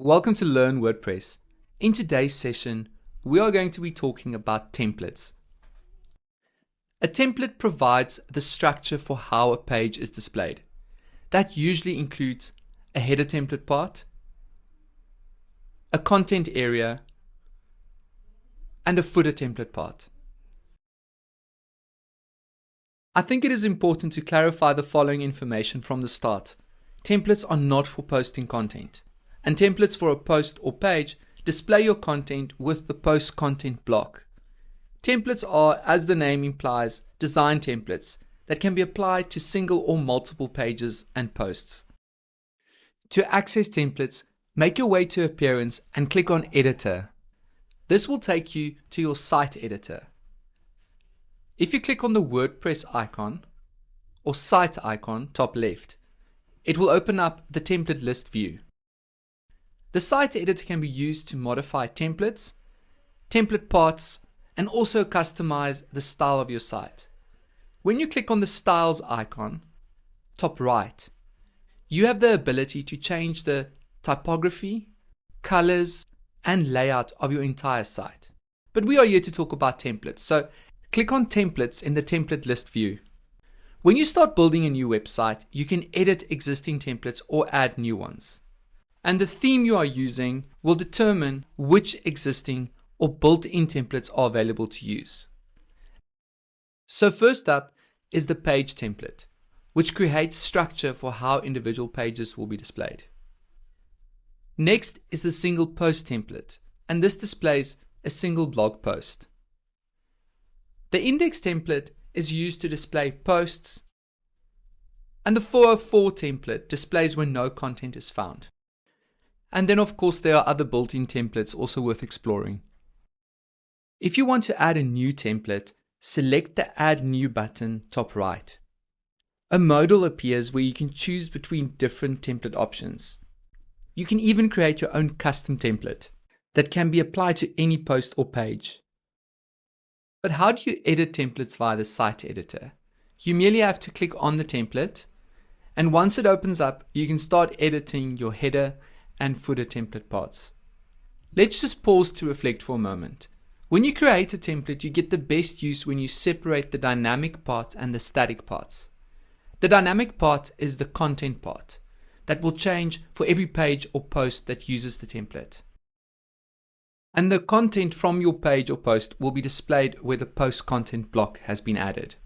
Welcome to Learn WordPress. In today's session, we are going to be talking about templates. A template provides the structure for how a page is displayed. That usually includes a header template part, a content area, and a footer template part. I think it is important to clarify the following information from the start. Templates are not for posting content and templates for a post or page display your content with the post content block. Templates are, as the name implies, design templates that can be applied to single or multiple pages and posts. To access templates, make your way to Appearance and click on Editor. This will take you to your site editor. If you click on the WordPress icon or site icon top left, it will open up the template list view. The site editor can be used to modify templates, template parts, and also customize the style of your site. When you click on the styles icon, top right, you have the ability to change the typography, colors, and layout of your entire site. But we are here to talk about templates, so click on templates in the template list view. When you start building a new website, you can edit existing templates or add new ones and the theme you are using will determine which existing or built-in templates are available to use. So first up is the page template, which creates structure for how individual pages will be displayed. Next is the single post template, and this displays a single blog post. The index template is used to display posts, and the 404 template displays when no content is found. And then of course there are other built-in templates also worth exploring. If you want to add a new template, select the Add New button top right. A modal appears where you can choose between different template options. You can even create your own custom template that can be applied to any post or page. But how do you edit templates via the site editor? You merely have to click on the template and once it opens up, you can start editing your header and footer template parts. Let's just pause to reflect for a moment. When you create a template, you get the best use when you separate the dynamic part and the static parts. The dynamic part is the content part that will change for every page or post that uses the template. And the content from your page or post will be displayed where the post content block has been added.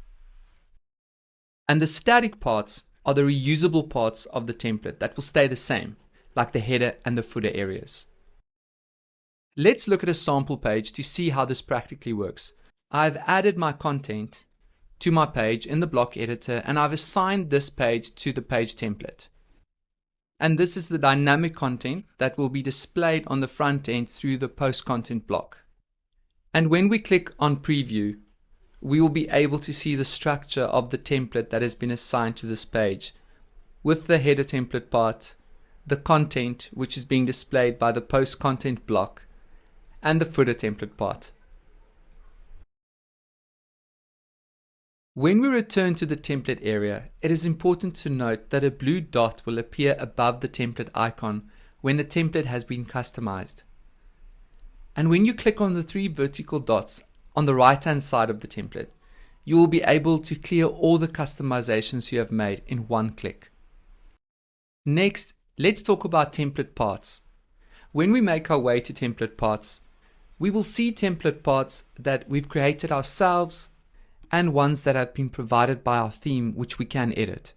And the static parts are the reusable parts of the template that will stay the same like the header and the footer areas. Let's look at a sample page to see how this practically works. I've added my content to my page in the block editor and I've assigned this page to the page template. And this is the dynamic content that will be displayed on the front end through the post content block. And when we click on preview, we will be able to see the structure of the template that has been assigned to this page with the header template part the content which is being displayed by the post content block, and the footer template part. When we return to the template area, it is important to note that a blue dot will appear above the template icon when the template has been customized. And when you click on the three vertical dots on the right hand side of the template, you will be able to clear all the customizations you have made in one click. Next Let's talk about template parts. When we make our way to template parts, we will see template parts that we've created ourselves and ones that have been provided by our theme which we can edit.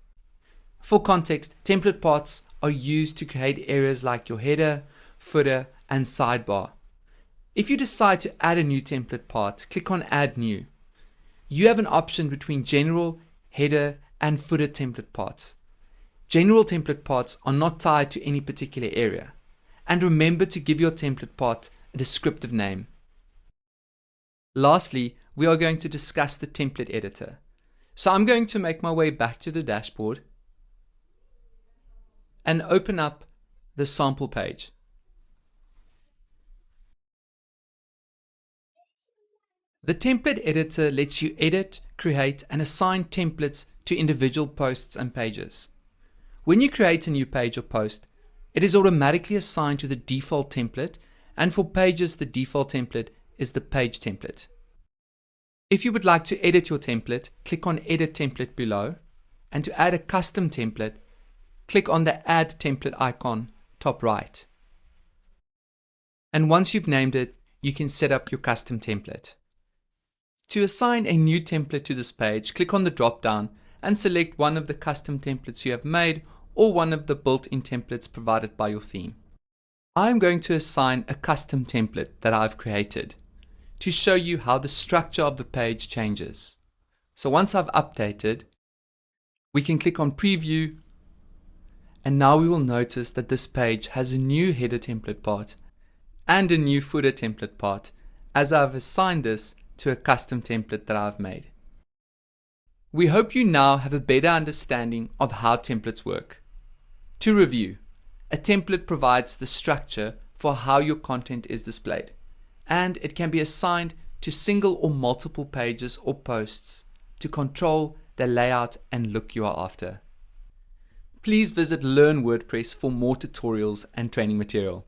For context, template parts are used to create areas like your header, footer, and sidebar. If you decide to add a new template part, click on Add New. You have an option between General, Header, and Footer template parts. General template parts are not tied to any particular area. And remember to give your template part a descriptive name. Lastly, we are going to discuss the template editor. So I'm going to make my way back to the dashboard and open up the sample page. The template editor lets you edit, create, and assign templates to individual posts and pages. When you create a new page or post, It is automatically assigned to the default template, and for pages, the default template is the page template. If you would like to edit your template, click on Edit Template below, and to add a custom template, click on the Add Template icon top right. And once you've named it, you can set up your custom template. To assign a new template to this page, click on the drop down and select one of the custom templates you have made or one of the built-in templates provided by your theme. I'm going to assign a custom template that I've created to show you how the structure of the page changes. So once I've updated, we can click on preview and now we will notice that this page has a new header template part and a new footer template part as I've assigned this to a custom template that I've made. We hope you now have a better understanding of how templates work. To review, a template provides the structure for how your content is displayed, and it can be assigned to single or multiple pages or posts to control the layout and look you are after. Please visit Learn WordPress for more tutorials and training material.